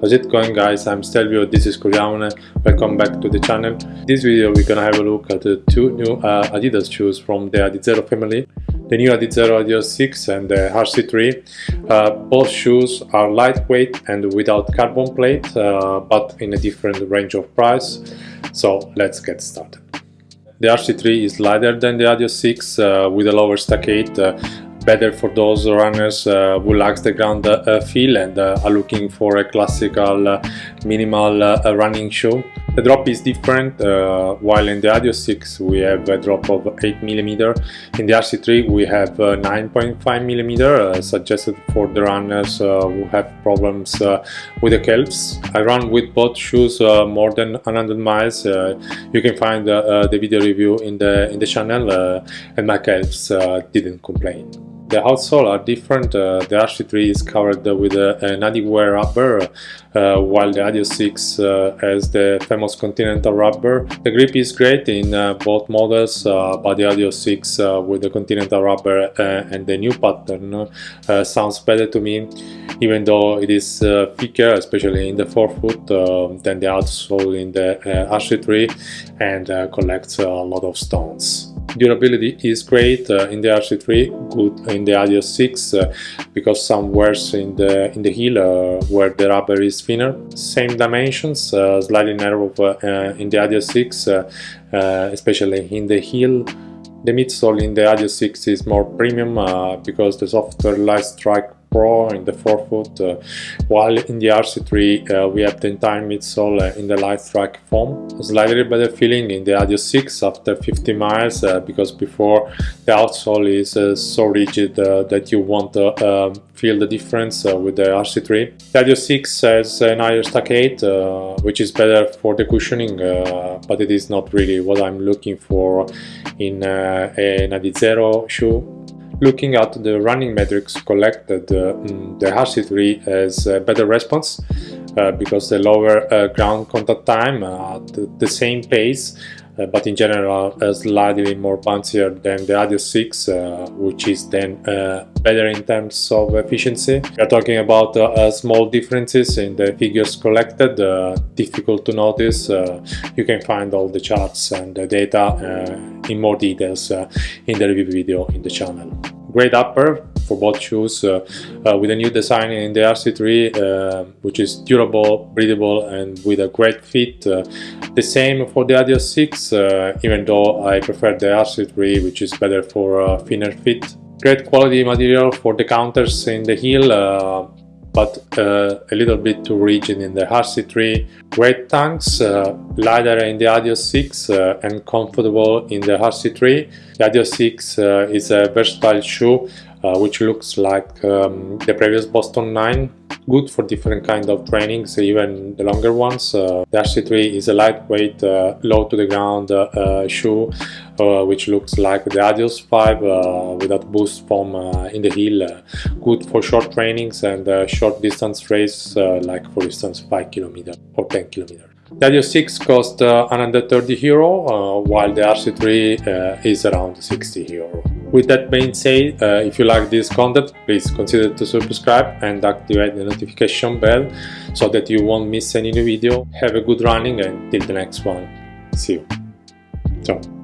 How's it going guys? I'm Stelvio, this is Curiamone, welcome back to the channel. In this video we're gonna have a look at the two new uh, Adidas shoes from the Adizero family. The new Adizero Adios 6 and the RC3. Uh, both shoes are lightweight and without carbon plate, uh, but in a different range of price. So let's get started. The RC3 is lighter than the Adios 6 uh, with a lower stack height uh, better for those runners uh, who likes the ground uh, feel and uh, are looking for a classical minimal running shoe. The drop is different, uh, while in the Adios 6 we have a drop of 8mm, in the RC3 we have uh, 9.5mm, uh, suggested for the runners uh, who have problems uh, with the calves. I run with both shoes uh, more than 100 miles, you can find the video review in the, in the channel and my calves didn't complain. The outsole are different, uh, the RC3 is covered with uh, an Adiwear rubber uh, while the Adios 6 uh, has the famous Continental rubber. The grip is great in uh, both models uh, but the Adios 6 with the Continental rubber and the new pattern sounds better to me even though it is thicker especially in the forefoot than the outsole in the RC3 and collects a lot of stones. Durability is great uh, in the RC3, good in the Adios 6 uh, because some wears in the in the heel uh, where the rubber is thinner. Same dimensions, uh, slightly narrow uh, in the Adios 6, uh, especially in the heel. The midsole in the Adios 6 is more premium because the softer Lightstrike Pro in the forefoot, uh, while in the RC3 uh, we have the entire midsole uh, in the Lightstrike foam. Slightly better feeling in the Adios 6 after 50 miles uh, because before the outsole is uh, so rigid uh, that you won't um, feel the difference with the RC3. The Adios 6 has an higher stack height which is better for the cushioning but it is not really what I'm looking for in an Adizero shoe Looking at the running metrics collected, uh, the RC3 has a better response uh, because the lower uh, ground contact time at the same pace uh, but in general uh, slightly more bouncier than the Adios 6 uh, which is then uh, better in terms of efficiency. We are talking about uh, uh, small differences in the figures collected, difficult to notice. you can find all the charts and the data in more details in the review video in the channel great upper for both shoes uh, uh, with a new design in the RC3 uh, which is durable, breathable and with a great fit. The same for the Adios 6 uh, even though I prefer the RC3 which is better for a thinner fit. Great quality material for the counters in the heel but uh, a little bit too rigid in the RC3. Great tanks, uh, lighter in the Adios 6 uh, and comfortable in the RC3. The Adios 6 uh, is a versatile shoe uh, which looks like um, the previous Boston 9 good for different kind of trainings even the longer ones. Uh, the RC3 is a lightweight uh, low to the ground uh, uh shoe which looks like the Adios 5 uh, without boost foam in the heel. Good for short trainings and short distance race like for instance 5 kilometer or 10 kilometer. The Adios 6 cost 130 euro while the RC3 is around 60 euro with that being said, uh, if you like this content, please consider to subscribe and activate the notification bell so that you won't miss any new video. Have a good running and till the next one. See you. Ciao.